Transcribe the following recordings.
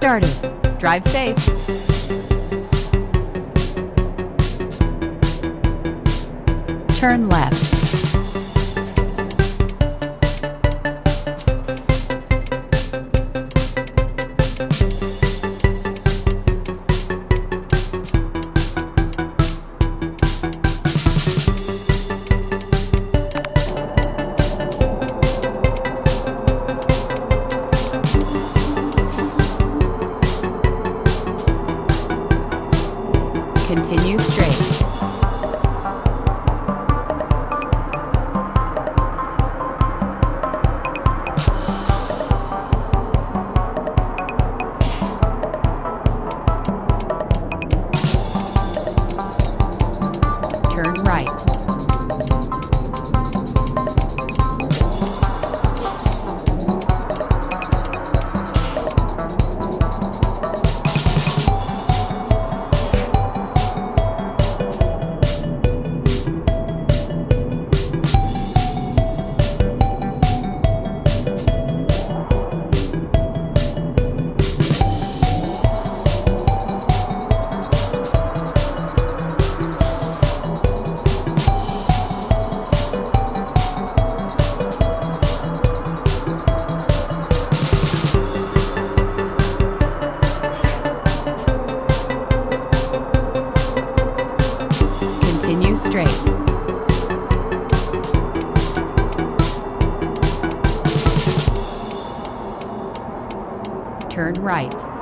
started. Drive safe. Turn left. Continue straight. Turn right. Turn right.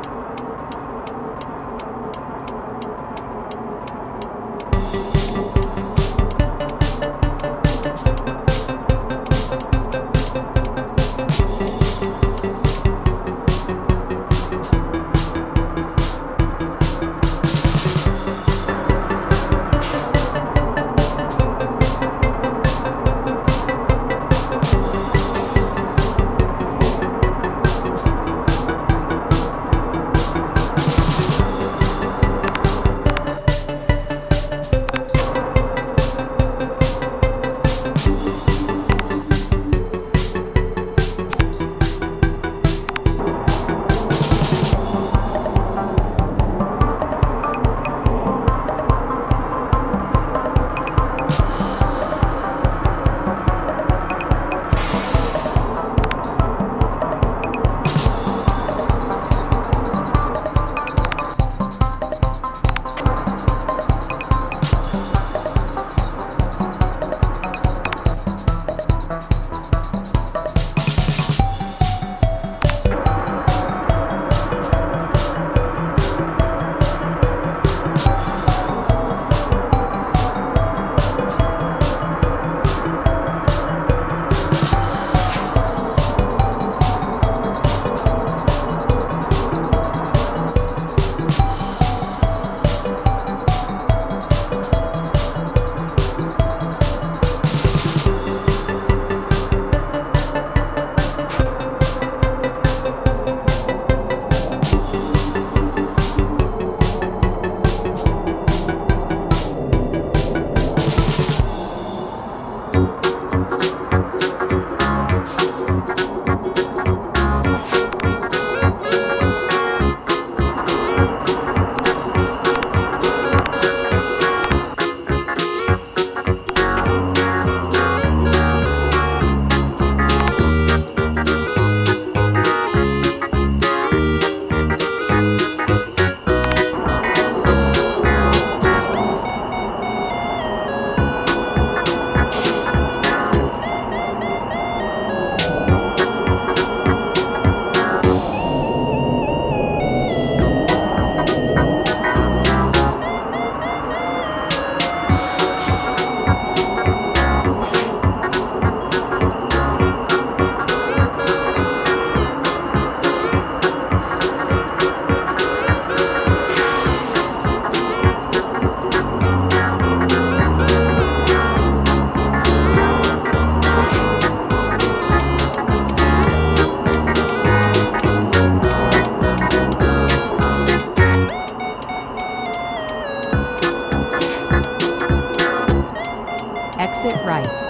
Exit right.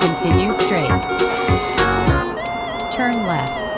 Continue straight. Turn left.